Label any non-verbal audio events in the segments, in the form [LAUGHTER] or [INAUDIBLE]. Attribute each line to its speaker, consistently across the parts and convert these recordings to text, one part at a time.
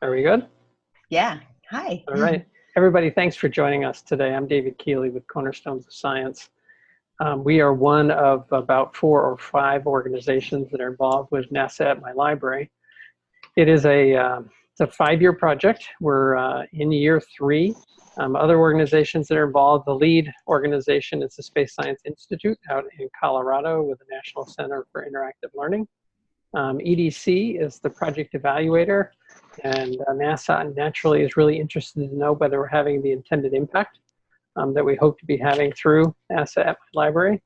Speaker 1: Are we good?
Speaker 2: Yeah. Hi.
Speaker 1: All right. Everybody, thanks for joining us today. I'm David Keeley with Cornerstones of Science. Um, we are one of about four or five organizations that are involved with NASA at My Library. It is a, uh, it's a five-year project. We're uh, in year three. Um, other organizations that are involved, the lead organization is the Space Science Institute out in Colorado with the National Center for Interactive Learning. Um, EDC is the project evaluator, and uh, NASA naturally is really interested to know whether we're having the intended impact um, that we hope to be having through NASA at my library.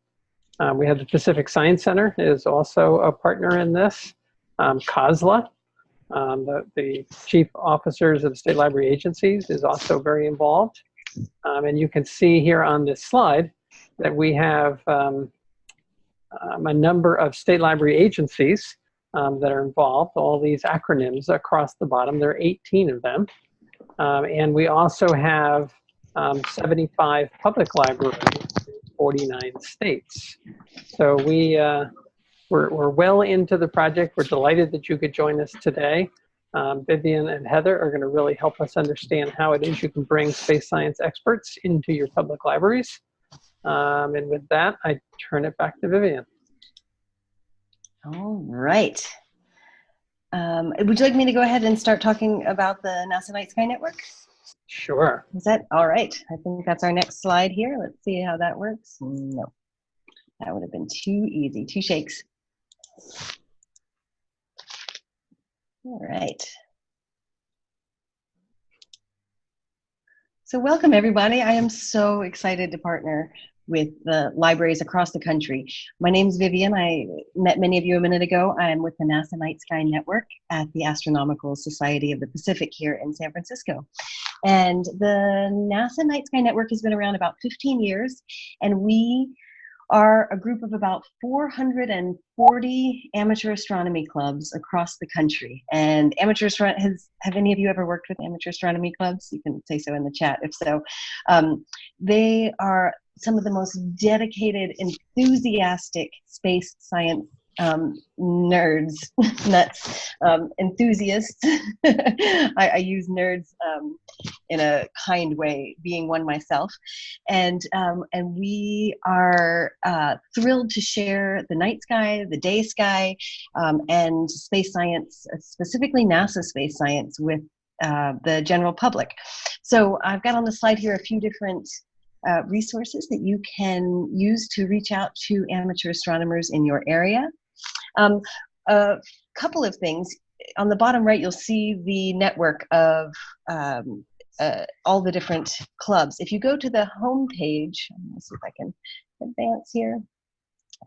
Speaker 1: Um, we have the Pacific Science Center is also a partner in this. Um, COSLA, um, the, the chief officers of state library agencies is also very involved. Um, and you can see here on this slide that we have a number of state library agencies um, that are involved, all these acronyms across the bottom. There are 18 of them. Um, and we also have um, 75 public libraries in 49 states. So we, uh, we're, we're well into the project. We're delighted that you could join us today. Um, Vivian and Heather are going to really help us understand how it is you can bring space science experts into your public libraries. Um, and with that, I turn it back to Vivian.
Speaker 2: All right. Um, would you like me to go ahead and start talking about the NASA Night Sky Network?
Speaker 1: Sure.
Speaker 2: Is that all right? I think that's our next slide here. Let's see how that works. No, that would have been too easy. Two shakes. All right. So welcome everybody. I am so excited to partner with the libraries across the country. My name is Vivian. I met many of you a minute ago. I'm with the NASA Night Sky Network at the Astronomical Society of the Pacific here in San Francisco. And the NASA Night Sky Network has been around about 15 years, and we are a group of about 440 amateur astronomy clubs across the country. And amateur has, have any of you ever worked with amateur astronomy clubs? You can say so in the chat if so. Um, they are some of the most dedicated, enthusiastic space science um, nerds, [LAUGHS] nuts, um, enthusiasts. [LAUGHS] I, I, use nerds um, in a kind way, being one myself, and um, and we are uh, thrilled to share the night sky, the day sky, um, and space science, specifically NASA space science, with uh, the general public. So I've got on the slide here a few different uh, resources that you can use to reach out to amateur astronomers in your area. Um, a couple of things. On the bottom right, you'll see the network of um, uh, all the different clubs. If you go to the home page, let's see if I can advance here.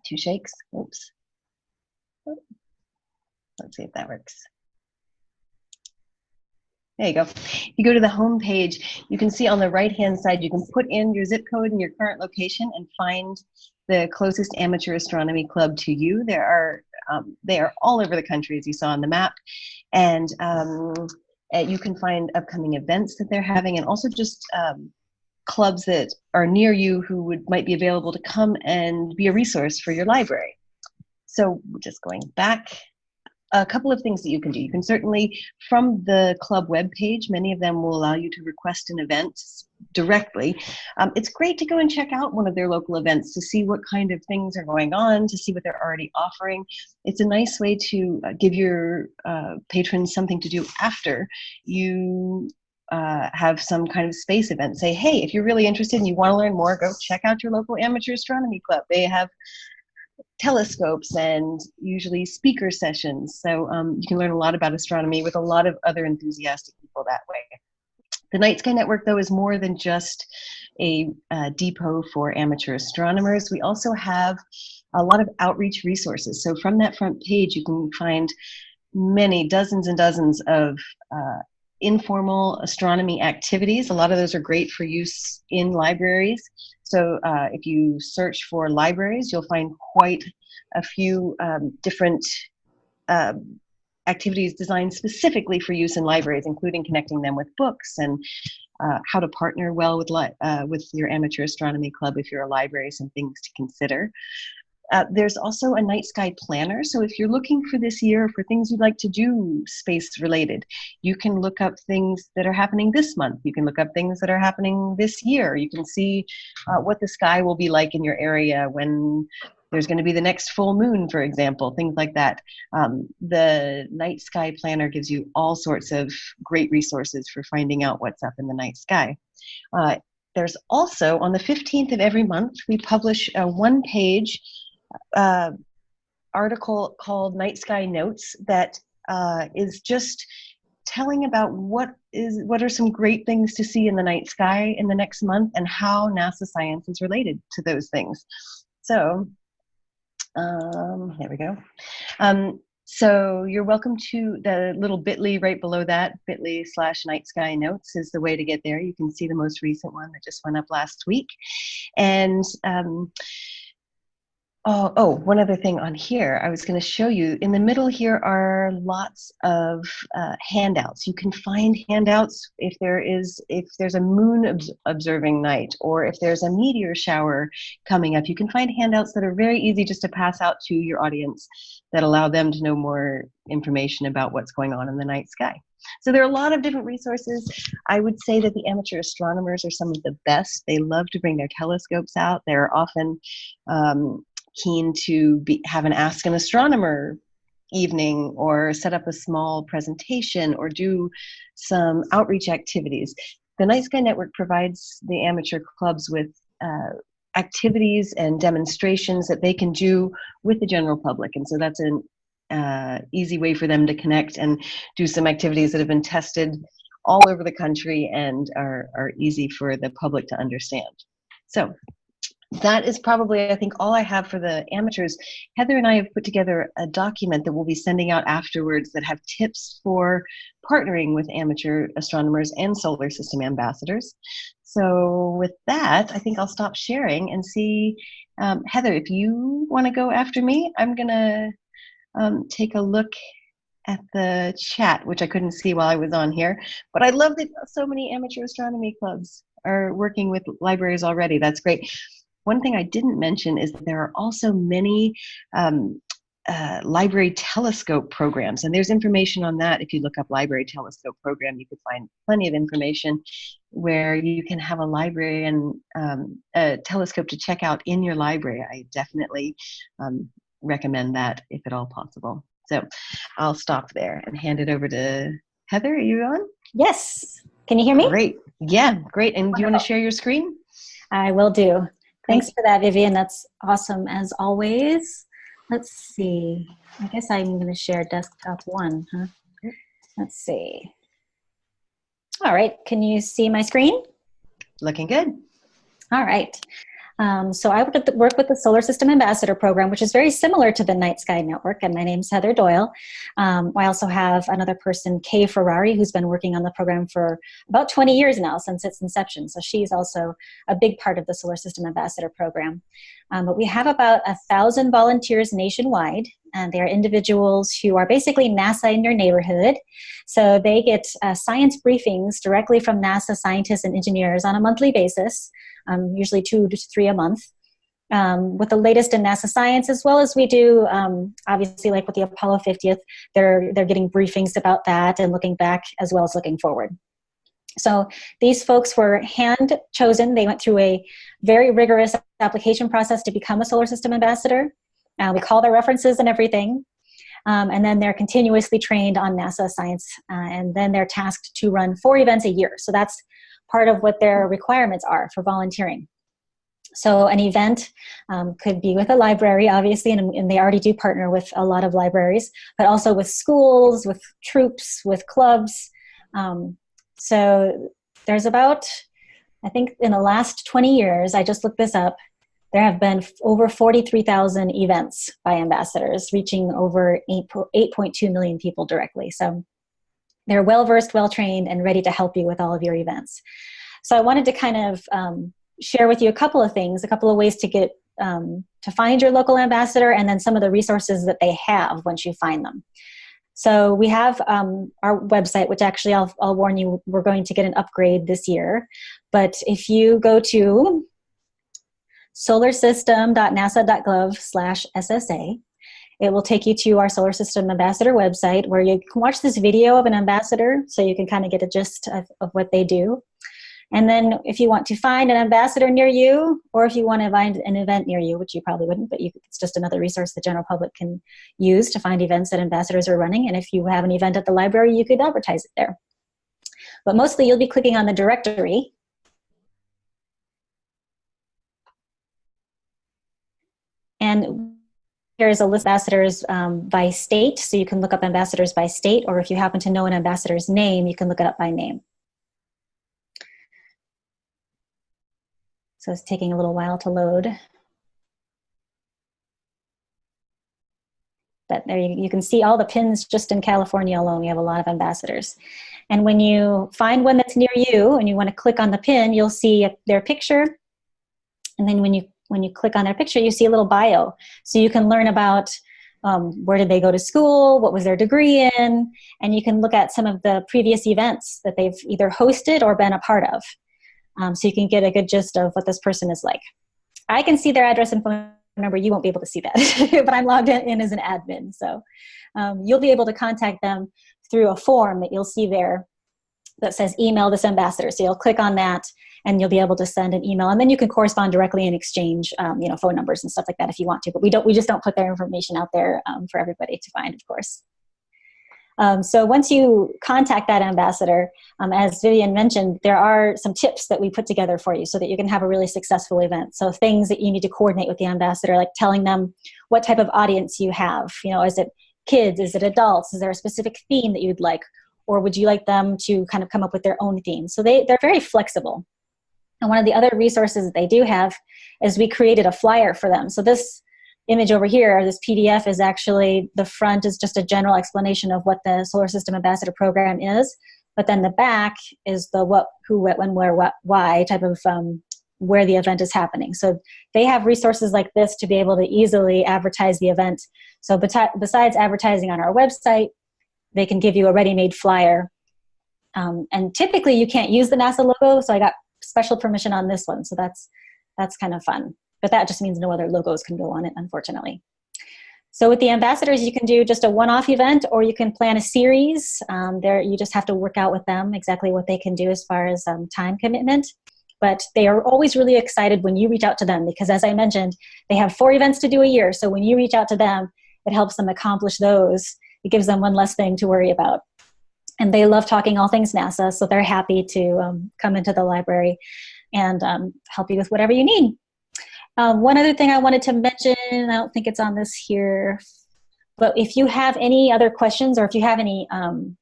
Speaker 2: Two shakes. Oops. Let's see if that works. There you go. If you go to the home page, you can see on the right-hand side, you can put in your zip code and your current location and find the closest amateur astronomy club to you. There are, um, they are all over the country, as you saw on the map. And um, uh, you can find upcoming events that they're having and also just um, clubs that are near you who would might be available to come and be a resource for your library. So just going back a couple of things that you can do. You can certainly, from the club webpage, many of them will allow you to request an event directly. Um, it's great to go and check out one of their local events to see what kind of things are going on, to see what they're already offering. It's a nice way to uh, give your uh, patrons something to do after you uh, have some kind of space event. Say, hey, if you're really interested and you want to learn more, go check out your local amateur astronomy club. They have telescopes and usually speaker sessions. So um, you can learn a lot about astronomy with a lot of other enthusiastic people that way. The Night Sky Network, though, is more than just a uh, depot for amateur astronomers. We also have a lot of outreach resources. So from that front page, you can find many dozens and dozens of uh, informal astronomy activities. A lot of those are great for use in libraries. So uh, if you search for libraries, you'll find quite a few um, different uh, activities designed specifically for use in libraries, including connecting them with books and uh, how to partner well with, uh, with your amateur astronomy club if you're a library, some things to consider. Uh, there's also a night sky planner. So if you're looking for this year for things you'd like to do space related, you can look up things that are happening this month. You can look up things that are happening this year. You can see uh, what the sky will be like in your area when there's going to be the next full moon, for example, things like that. Um, the night sky planner gives you all sorts of great resources for finding out what's up in the night sky. Uh, there's also, on the 15th of every month, we publish a one page uh, article called Night Sky Notes that uh, is just telling about what is what are some great things to see in the night sky in the next month and how NASA science is related to those things. So um, there we go. Um, so you're welcome to the little bit.ly right below that, bit.ly slash night sky notes is the way to get there. You can see the most recent one that just went up last week. And um, Oh, oh, one other thing on here, I was going to show you. In the middle here are lots of uh, handouts. You can find handouts if there is if there's a moon observing night or if there's a meteor shower coming up. You can find handouts that are very easy just to pass out to your audience that allow them to know more information about what's going on in the night sky. So there are a lot of different resources. I would say that the amateur astronomers are some of the best. They love to bring their telescopes out. They're often um, keen to be, have an Ask an Astronomer evening or set up a small presentation or do some outreach activities. The Night Sky Network provides the amateur clubs with uh, activities and demonstrations that they can do with the general public. And so that's an uh, easy way for them to connect and do some activities that have been tested all over the country and are, are easy for the public to understand. So that is probably, I think, all I have for the amateurs. Heather and I have put together a document that we'll be sending out afterwards that have tips for partnering with amateur astronomers and solar system ambassadors. So with that, I think I'll stop sharing and see, um, Heather, if you want to go after me, I'm going to um, take a look at the chat, which I couldn't see while I was on here. But I love that so many amateur astronomy clubs are working with libraries already. That's great. One thing I didn't mention is that there are also many um, uh, library telescope programs, and there's information on that. If you look up library telescope program, you could find plenty of information where you can have a library and um, a telescope to check out in your library. I definitely um, recommend that if at all possible. So I'll stop there and hand it over to Heather. Are you on?
Speaker 3: Yes. Can you hear me?
Speaker 2: Great. Yeah, great. And do you want to share your screen?
Speaker 3: I will do. Thanks for that, Vivian. That's awesome as always. Let's see. I guess I'm going to share desktop one, huh? Let's see. All right. Can you see my screen?
Speaker 2: Looking good.
Speaker 3: All right. Um, so I work with the Solar System Ambassador Program, which is very similar to the Night Sky Network, and my name's Heather Doyle. Um, I also have another person, Kay Ferrari, who's been working on the program for about 20 years now, since its inception. So she's also a big part of the Solar System Ambassador Program. Um, but we have about a thousand volunteers nationwide, and they are individuals who are basically NASA in your neighborhood. So they get uh, science briefings directly from NASA scientists and engineers on a monthly basis um, usually two to three a month, um, with the latest in NASA science, as well as we do, um, obviously, like with the Apollo 50th, they're, they're getting briefings about that and looking back as well as looking forward. So these folks were hand chosen. They went through a very rigorous application process to become a solar system ambassador. Uh, we call their references and everything. Um, and then they're continuously trained on NASA science. Uh, and then they're tasked to run four events a year. So that's part of what their requirements are for volunteering. So an event um, could be with a library, obviously, and, and, they already do partner with a lot of libraries, but also with schools, with troops, with clubs. Um, so there's about, I think in the last 20 years, I just looked this up, there have been over 43,000 events by ambassadors, reaching over 8.2 million people directly. So they're well-versed, well-trained, and ready to help you with all of your events. So I wanted to kind of um, share with you a couple of things, a couple of ways to get um, to find your local ambassador and then some of the resources that they have once you find them. So we have um, our website, which actually I'll, I'll warn you, we're going to get an upgrade this year. But if you go to solarsystem.nasa.gov slash SSA. It will take you to our Solar System Ambassador website where you can watch this video of an ambassador so you can kind of get a gist of, of what they do. And then if you want to find an ambassador near you, or if you want to find an event near you, which you probably wouldn't, but you, it's just another resource the general public can use to find events that ambassadors are running. And if you have an event at the library, you could advertise it there. But mostly you'll be clicking on the directory. And Here's a list of ambassadors um, by state, so you can look up ambassadors by state, or if you happen to know an ambassador's name, you can look it up by name. So it's taking a little while to load. But there you, you can see all the pins just in California alone. We have a lot of ambassadors. And when you find one that's near you and you want to click on the pin, you'll see their picture. And then when you when you click on their picture, you see a little bio. So you can learn about um, where did they go to school, what was their degree in, and you can look at some of the previous events that they've either hosted or been a part of. Um, so you can get a good gist of what this person is like. I can see their address and phone number. You won't be able to see that, [LAUGHS] but I'm logged in as an admin. So um, you'll be able to contact them through a form that you'll see there that says email this ambassador. So you'll click on that and you'll be able to send an email and then you can correspond directly and exchange um, you know phone numbers and stuff like that if you want to but we don't we just don't put their information out there um, for everybody to find of course um, so once you contact that ambassador, um, as Vivian mentioned, there are some tips that we put together for you so that you can have a really successful event. So things that you need to coordinate with the ambassador, like telling them what type of audience you have. You know, is it kids? Is it adults? Is there a specific theme that you'd like? Or would you like them to kind of come up with their own theme? So they, they're very flexible. And one of the other resources that they do have is we created a flyer for them. So this image over here, this PDF is actually, the front is just a general explanation of what the Solar System Ambassador Program is, but then the back is the what, who, what, when, where, what, why type of um, where the event is happening. So they have resources like this to be able to easily advertise the event. So besides advertising on our website, they can give you a ready-made flyer. Um, and typically you can't use the NASA logo, so I got special permission on this one. So that's, that's kind of fun. But that just means no other logos can go on it, unfortunately. So with the ambassadors, you can do just a one-off event or you can plan a series. Um, there, you just have to work out with them exactly what they can do as far as um, time commitment. But they are always really excited when you reach out to them because as I mentioned, they have four events to do a year. So when you reach out to them, it helps them accomplish those. It gives them one less thing to worry about and they love talking all things NASA, so they're happy to um, come into the library and um, help you with whatever you need. Um, one other thing I wanted to mention, I don't think it's on this here, but if you have any other questions or if you have any um,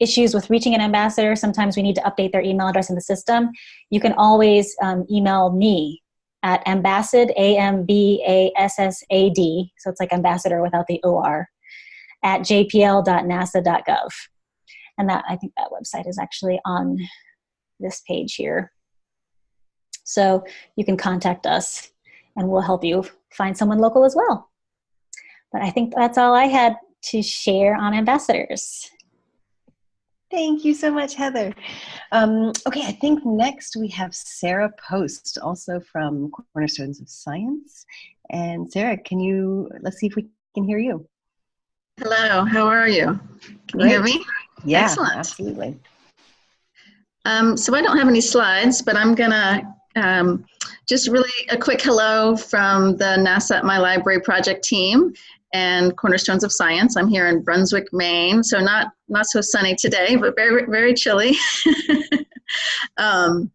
Speaker 3: issues with reaching an ambassador, sometimes we need to update their email address in the system, you can always um, email me at ambassad, A-M-B-A-S-S-A-D, so it's like ambassador without the O-R, at jpl.nasa.gov. And that I think that website is actually on this page here. So you can contact us and we'll help you find someone local as well. But I think that's all I had to share on ambassadors.
Speaker 2: Thank you so much, Heather. Um, okay, I think next we have Sarah Post, also from Cornerstones of Science. And Sarah, can you, let's see if we can hear you.
Speaker 4: Hello, how are you? Can you hear me?
Speaker 2: Yeah,
Speaker 4: Excellent.
Speaker 2: absolutely.
Speaker 4: Um, so I don't have any slides, but I'm gonna um, just really a quick hello from the NASA at My Library project team and Cornerstones of Science. I'm here in Brunswick, Maine, so not not so sunny today, but very very chilly. [LAUGHS] um,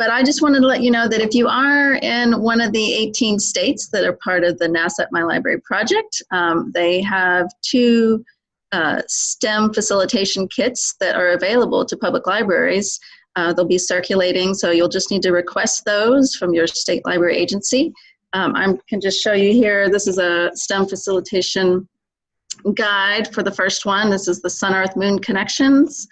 Speaker 4: but I just wanted to let you know that if you are in one of the 18 states that are part of the NASA at My Library project, um, they have two uh, STEM facilitation kits that are available to public libraries. Uh, they'll be circulating, so you'll just need to request those from your state library agency. Um, I can just show you here, this is a STEM facilitation guide for the first one. This is the Sun, Earth, Moon Connections.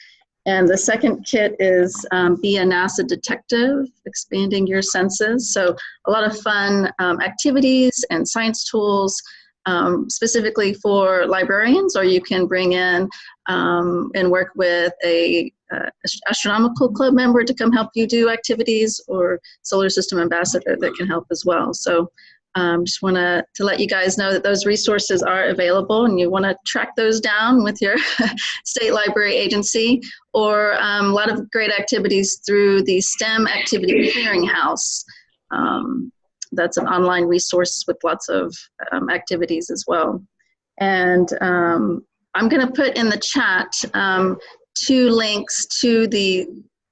Speaker 4: And the second kit is um, Be a NASA Detective, Expanding Your Senses. So a lot of fun um, activities and science tools um, specifically for librarians, or you can bring in um, and work with a uh, astronomical club member to come help you do activities or solar system ambassador that can help as well. So um, just want to to let you guys know that those resources are available and you want to track those down with your [LAUGHS] state library agency or um, a lot of great activities through the STEM Activity Clearinghouse. Um, that's an online resource with lots of um, activities as well. And um, I'm going to put in the chat um, two links to the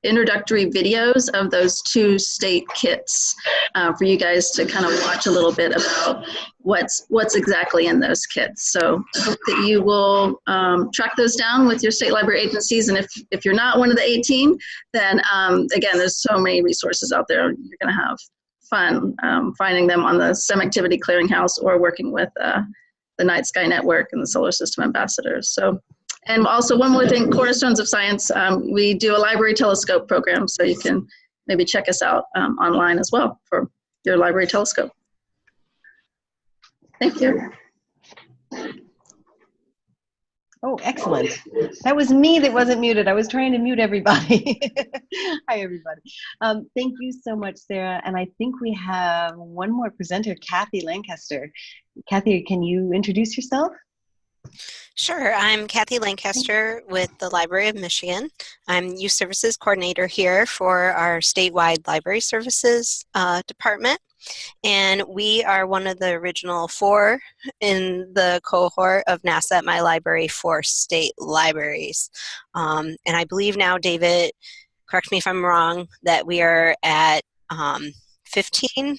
Speaker 4: introductory videos of those two state kits uh, for you guys to kind of watch a little bit about what's what's exactly in those kits. So I hope that you will um, track those down with your state library agencies. And if, if you're not one of the 18, then um, again, there's so many resources out there. You're going to have fun um, finding them on the STEM Activity Clearinghouse or working with uh, the Night Sky Network and the Solar System Ambassadors. So and also one more thing, Cornerstones of Science, um, we do a library telescope program, so you can maybe check us out um, online as well for your library telescope. Thank you.
Speaker 2: Oh, excellent. That was me that wasn't muted. I was trying to mute everybody. [LAUGHS] Hi, everybody. Um, thank you so much, Sarah. And I think we have one more presenter, Kathy Lancaster. Kathy, can you introduce yourself?
Speaker 5: Sure, I'm Kathy Lancaster with the Library of Michigan. I'm Youth Services Coordinator here for our statewide library services uh, department. And we are one of the original four in the cohort of NASA at My Library for state libraries. Um, and I believe now, David, correct me if I'm wrong, that we are at um, 15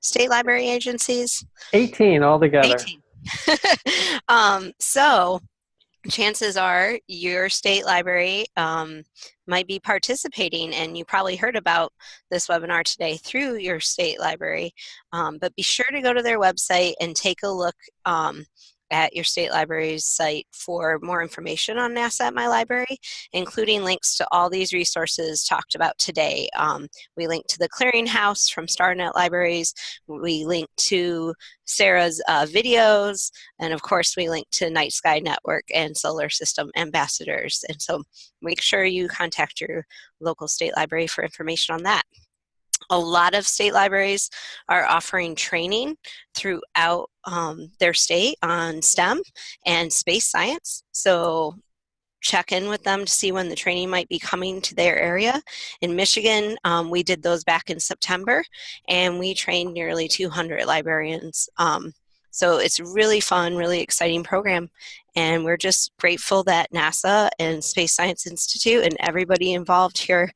Speaker 5: state library agencies?
Speaker 1: 18 altogether.
Speaker 5: 18. [LAUGHS] um, so chances are your state library um, might be participating and you probably heard about this webinar today through your state library. Um, but be sure to go to their website and take a look um, at your state library's site for more information on NASA at My Library, including links to all these resources talked about today. Um, we link to the Clearinghouse from StarNet Libraries. We link to Sarah's uh, videos. And of course, we link to Night Sky Network and Solar System Ambassadors. And so make sure you contact your local state library for information on that. A lot of state libraries are offering training throughout um, their state on STEM and space science. So check in with them to see when the training might be coming to their area. In Michigan, um, we did those back in September and we trained nearly 200 librarians. Um, so it's really fun, really exciting program. And we're just grateful that NASA and Space Science Institute and everybody involved here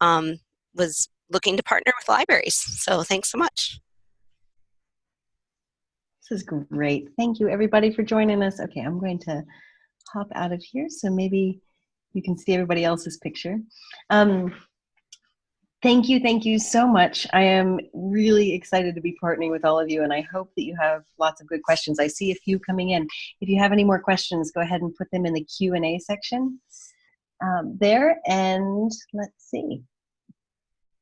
Speaker 5: um, was looking to partner with libraries. So thanks so much.
Speaker 2: This is great. Thank you everybody for joining us. Okay, I'm going to hop out of here so maybe you can see everybody else's picture. Um, thank you, thank you so much. I am really excited to be partnering with all of you and I hope that you have lots of good questions. I see a few coming in. If you have any more questions, go ahead and put them in the Q&A section um, there and let's see.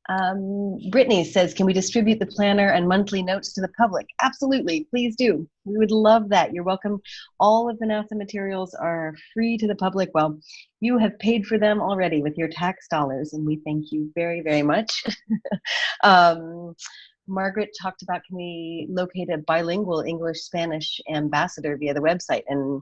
Speaker 2: Um, Brittany says, can we distribute the planner and monthly notes to the public? Absolutely, please do. We would love that. You're welcome. All of the NASA materials are free to the public. Well, you have paid for them already with your tax dollars, and we thank you very, very much. [LAUGHS] um, Margaret talked about can we locate a bilingual English-Spanish ambassador via the website, and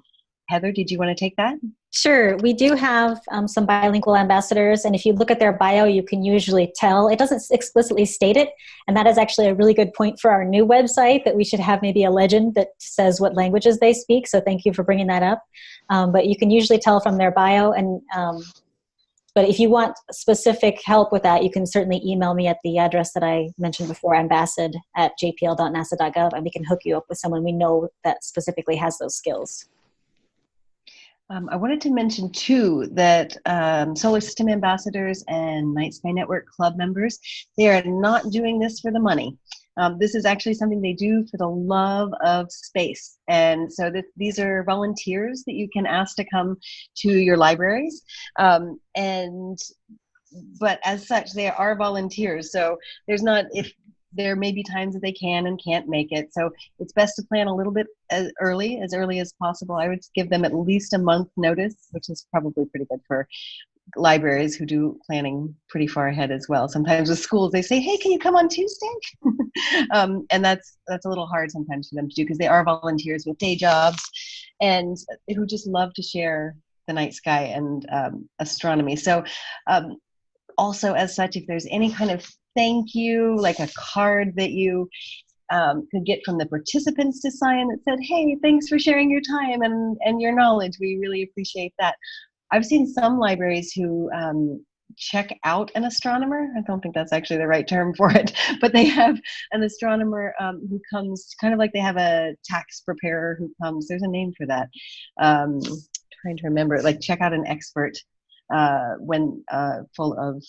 Speaker 2: Heather, did you want to take that?
Speaker 3: Sure. We do have um, some bilingual ambassadors, and if you look at their bio, you can usually tell. It doesn't explicitly state it, and that is actually a really good point for our new website that we should have maybe a legend that says what languages they speak. So thank you for bringing that up. Um, but you can usually tell from their bio, and um, but if you want specific help with that, you can certainly email me at the address that I mentioned before, ambassad at jpl.nasa.gov, and we can hook you up with someone we know that specifically has those skills.
Speaker 2: Um, I wanted to mention too that um, Solar System Ambassadors and Night Sky Network Club members, they are not doing this for the money. Um, this is actually something they do for the love of space. And so that these are volunteers that you can ask to come to your libraries. Um, and but as such, they are volunteers. So there's not, if there may be times that they can and can't make it. So it's best to plan a little bit as early, as early as possible. I would give them at least a month notice, which is probably pretty good for libraries who do planning pretty far ahead as well. Sometimes with schools, they say, "Hey, can you come on Tuesday?" [LAUGHS] um, and that's that's a little hard sometimes for them to do because they are volunteers with day jobs, and who just love to share the night sky and um, astronomy. So, um, also as such, if there's any kind of thank you, like a card that you um, could get from the participants to sign that said, "Hey, thanks for sharing your time and and your knowledge. We really appreciate that." I've seen some libraries who um, check out an astronomer. I don't think that's actually the right term for it, [LAUGHS] but they have an astronomer um, who comes kind of like they have a tax preparer who comes. There's a name for that. Um, trying to remember, like check out an expert uh, when uh, full of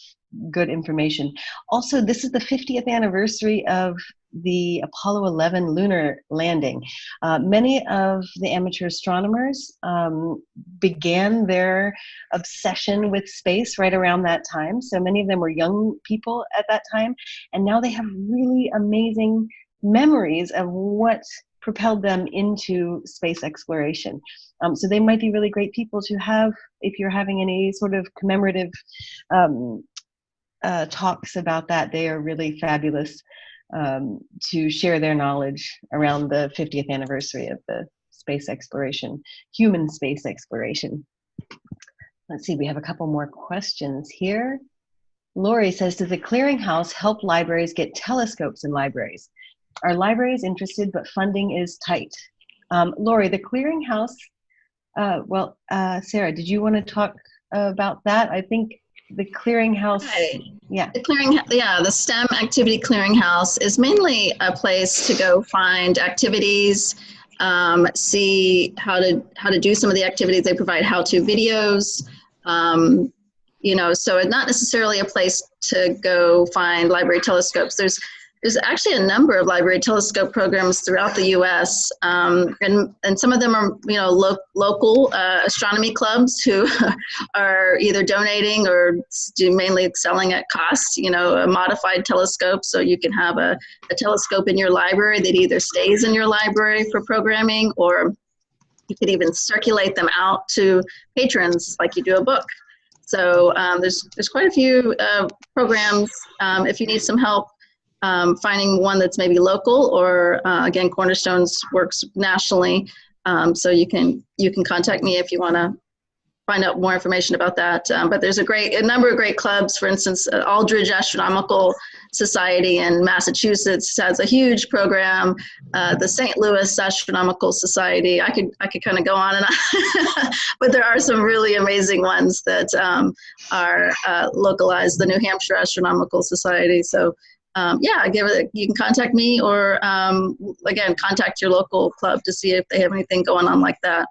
Speaker 2: good information. Also, this is the 50th anniversary of the Apollo 11 lunar landing. Uh, many of the amateur astronomers um, began their obsession with space right around that time. So many of them were young people at that time, and now they have really amazing memories of what propelled them into space exploration. Um, so they might be really great people to have if you're having any sort of commemorative um, uh, talks about that. They are really fabulous um, to share their knowledge around the 50th anniversary of the space exploration, human space exploration. Let's see, we have a couple more questions here. Lori says, does the clearinghouse help libraries get telescopes in libraries? Are is interested, but funding is tight? Um, Lori, the clearinghouse, uh, well, uh, Sarah, did you want to talk about that? I think the clearinghouse.
Speaker 4: Right.
Speaker 2: Yeah.
Speaker 4: The clearing, yeah, the STEM activity clearinghouse is mainly a place to go find activities, um, see how to how to do some of the activities. They provide how-to videos. Um, you know, so it's not necessarily a place to go find library telescopes. There's there's actually a number of library telescope programs throughout the U.S. Um, and and some of them are you know lo local uh, astronomy clubs who [LAUGHS] are either donating or do mainly selling at cost. You know, a modified telescope, so you can have a, a telescope in your library that either stays in your library for programming or you could even circulate them out to patrons like you do a book. So um, there's there's quite a few uh, programs. Um, if you need some help um, finding one that's maybe local or uh, again cornerstones works nationally. Um, so you can you can contact me if you want to find out more information about that. Um, but there's a great a number of great clubs. For instance uh, aldrich astronomical society in massachusetts has a huge program. Uh, the st louis astronomical society. I could i could kind of go on and on. [LAUGHS] But there are some really amazing ones that um, are uh, localized the new hampshire astronomical society. So um, yeah, give it. You can contact me, or um, again, contact your local club to see if they have anything going on like that.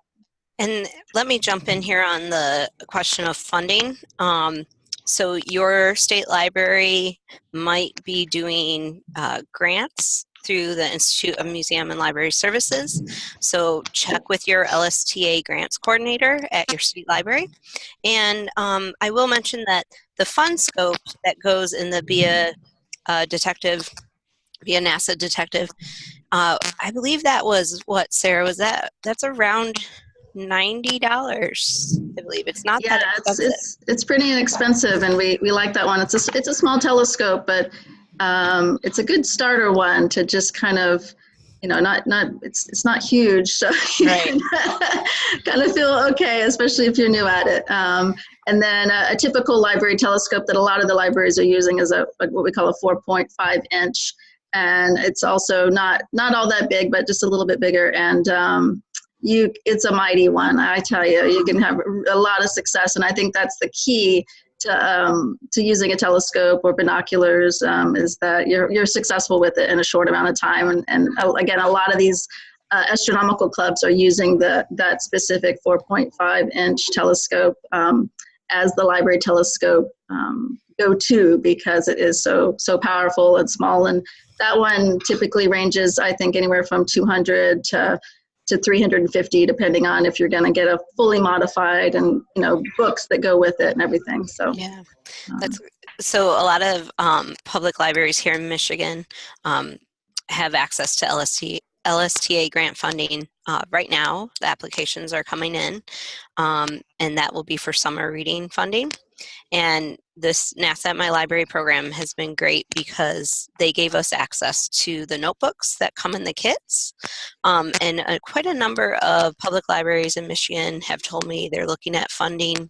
Speaker 5: And let me jump in here on the question of funding. Um, so your state library might be doing uh, grants through the Institute of Museum and Library Services. So check with your LSTA grants coordinator at your state library. And um, I will mention that the FunScope that goes in the BIA uh, detective, be a NASA detective. Uh, I believe that was what Sarah was that. That's around ninety dollars. I believe it's not
Speaker 4: yeah,
Speaker 5: that
Speaker 4: expensive. it's it's it's pretty inexpensive, and we we like that one. It's a it's a small telescope, but um, it's a good starter one to just kind of you know not not it's it's not huge so [LAUGHS] right. [LAUGHS] kind of feel okay especially if you're new at it. Um, and then a, a, typical library telescope that a lot of the libraries are using is a, a what we call a 4.5 inch. And it's also not not all that big but just a little bit bigger. And um, you it's a mighty one i tell you. You can have a lot of success. And i think that's the key to, um, to using a telescope or binoculars um, is that you're, you're successful with it in a short amount of time. And, and uh, again, a lot of these uh, astronomical clubs are using the, that specific 4.5 inch telescope um, as the library telescope um, go-to because it is so so powerful and small and that one typically ranges I think anywhere from 200 to to 350 depending on if you're going to get a fully modified and you know books that go with it and everything so.
Speaker 5: Yeah. That's so a lot of um, public libraries here in michigan um, have access to lst lsta grant funding uh, right now. The applications are coming in um, and that will be for summer reading funding and this NASA at My Library program has been great because they gave us access to the notebooks that come in the kits. Um, and uh, quite a number of public libraries in Michigan have told me they're looking at funding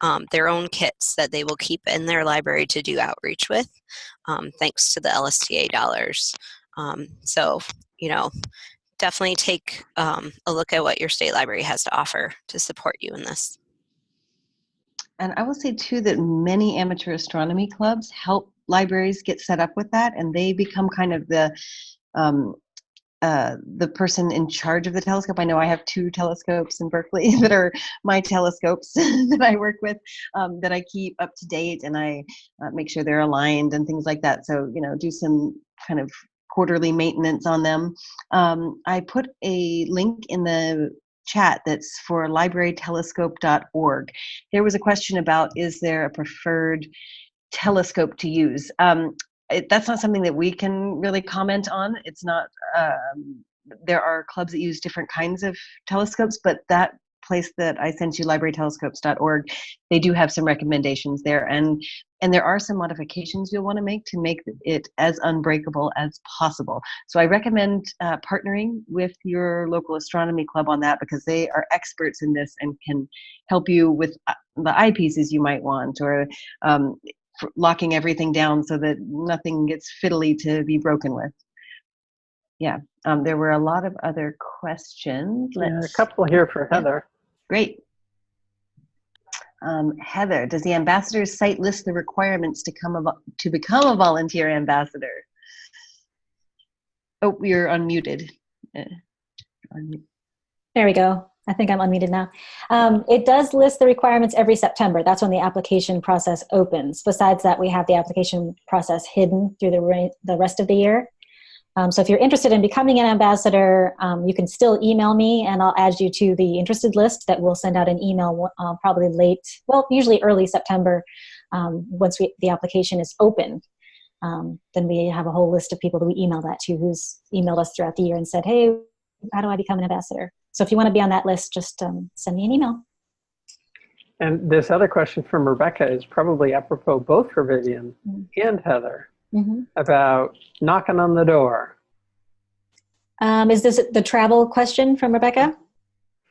Speaker 5: um, their own kits that they will keep in their library to do outreach with, um, thanks to the LSTA dollars. Um, so, you know, definitely take um, a look at what your state library has to offer to support you in this.
Speaker 2: And I will say too that many amateur astronomy clubs help libraries get set up with that, and they become kind of the um, uh, the person in charge of the telescope. I know I have two telescopes in Berkeley [LAUGHS] that are my telescopes [LAUGHS] that I work with um, that I keep up to date, and I uh, make sure they're aligned and things like that. So you know, do some kind of quarterly maintenance on them. Um, I put a link in the chat that's for librarytelescope.org. There was a question about is there a preferred telescope to use? Um, it, that's not something that we can really comment on. It's not, um, there are clubs that use different kinds of telescopes, but that place that I sent you, librarytelescopes.org, they do have some recommendations there. And, and there are some modifications you'll want to make to make it as unbreakable as possible. So I recommend uh, partnering with your local astronomy club on that because they are experts in this and can help you with uh, the eyepieces you might want or um, locking everything down so that nothing gets fiddly to be broken with. Yeah, um, there were a lot of other questions.
Speaker 1: Yeah, a couple here for Heather.
Speaker 2: Great. Um, Heather, does the ambassador's site list the requirements to come to become a volunteer ambassador? Oh, you're unmuted. Uh.
Speaker 3: There we go. I think I'm unmuted now. Um, it does list the requirements every September. That's when the application process opens. Besides that, we have the application process hidden through the, the rest of the year. Um, so if you're interested in becoming an ambassador, um, you can still email me and I'll add you to the interested list that we'll send out an email uh, probably late, well, usually early September um, once we, the application is open. Um, then we have a whole list of people that we email that to who's emailed us throughout the year and said, hey, how do I become an ambassador? So if you want to be on that list, just um, send me an email.
Speaker 1: And this other question from Rebecca is probably apropos both for Vivian mm -hmm. and Heather mm -hmm. about knocking on the door.
Speaker 3: Um, is this the travel question from Rebecca?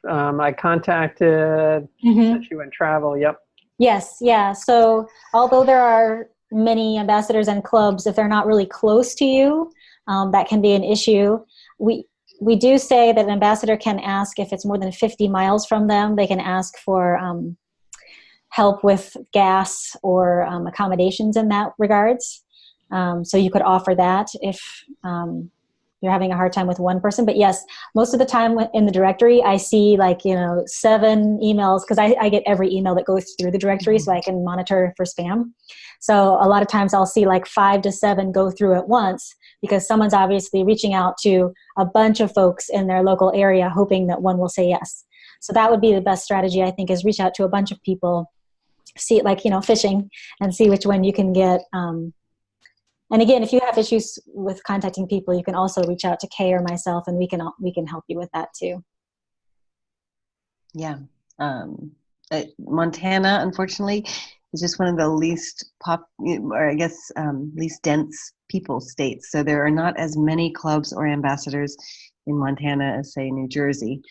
Speaker 1: Um, I contacted, mm -hmm. she went travel, yep.
Speaker 3: Yes, yeah. So although there are many ambassadors and clubs, if they're not really close to you, um, that can be an issue. We we do say that an ambassador can ask if it's more than 50 miles from them, they can ask for um, help with gas or um, accommodations in that regards. Um, so you could offer that if um, you're having a hard time with one person. But yes, most of the time in the directory, I see like, you know, seven emails because I, I, get every email that goes through the directory so I can monitor for spam. So a lot of times I'll see like five to seven go through at once because someone's obviously reaching out to a bunch of folks in their local area hoping that one will say yes. So that would be the best strategy, I think, is reach out to a bunch of people, see it like, you know, fishing and see which one you can get. Um, and again, if you have issues with contacting people, you can also reach out to Kay or myself and we can, we can help you with that too.
Speaker 2: Yeah. Um, uh, Montana, unfortunately, is just one of the least pop, or I guess um, least dense people states. So there are not as many clubs or ambassadors in Montana as say New Jersey.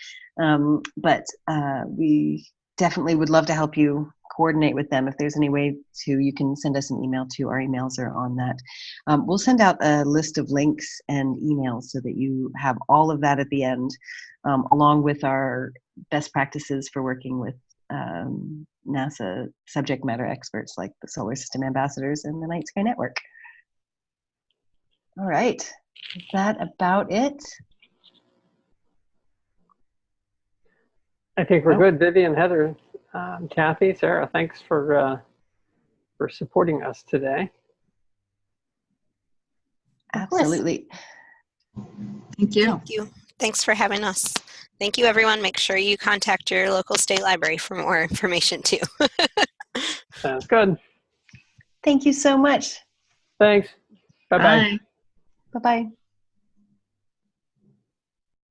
Speaker 2: Um, but uh, we definitely would love to help you coordinate with them. If there's any way to, you can send us an email to. Our emails are on that. Um, we'll send out a list of links and emails so that you have all of that at the end, um, along with our best practices for working with um, NASA subject matter experts like the Solar System Ambassadors and the Night Sky Network. All right, is that about it?
Speaker 1: I think we're oh. good. Vivian, Heather, um, Kathy, Sarah, thanks for uh, for supporting us today.
Speaker 2: Absolutely.
Speaker 4: Thank you.
Speaker 5: Thank you. Thanks for having us. Thank you, everyone. Make sure you contact your local state library for more information, too. [LAUGHS]
Speaker 1: Sounds good.
Speaker 2: Thank you so much.
Speaker 1: Thanks. Bye-bye.
Speaker 2: Bye-bye.